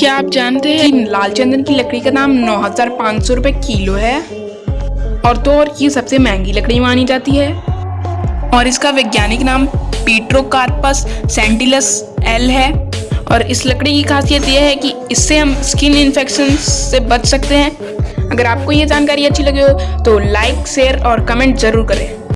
क्या आप जानते हैं कि लाल चंदन की लकड़ी का दाम नौ हज़ार पाँच सौ रुपये किलो है? और तो और ये सबसे महँगी लकड़ी मानी जाती है। और इसका वैज्ञानिक नाम पीट्रोकार्पस सेंटिलस एल है। और इस लकड़ी की खासियत यह है कि इससे हम स्किन इन्फेक्शन से बच सकते हैं। अगर आपको ये जानकारी अच्छी लगी हो तो लाइक, शेयर और कमेंट ज़रूर करें।